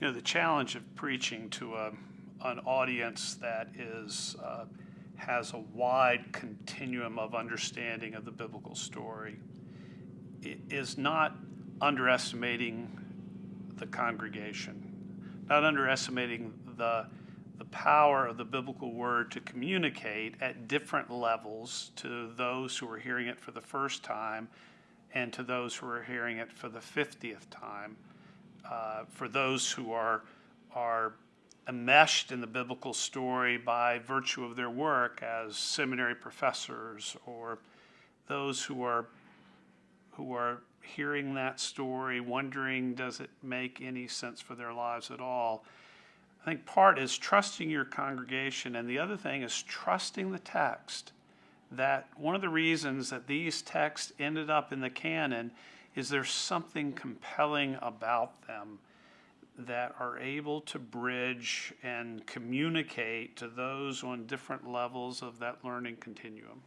You know, the challenge of preaching to a, an audience that is, uh, has a wide continuum of understanding of the biblical story is not underestimating the congregation, not underestimating the, the power of the biblical word to communicate at different levels to those who are hearing it for the first time and to those who are hearing it for the 50th time uh, for those who are are enmeshed in the biblical story by virtue of their work as seminary professors or those who are who are hearing that story wondering does it make any sense for their lives at all? I think part is trusting your congregation and the other thing is trusting the text. That one of the reasons that these texts ended up in the canon is there something compelling about them that are able to bridge and communicate to those on different levels of that learning continuum.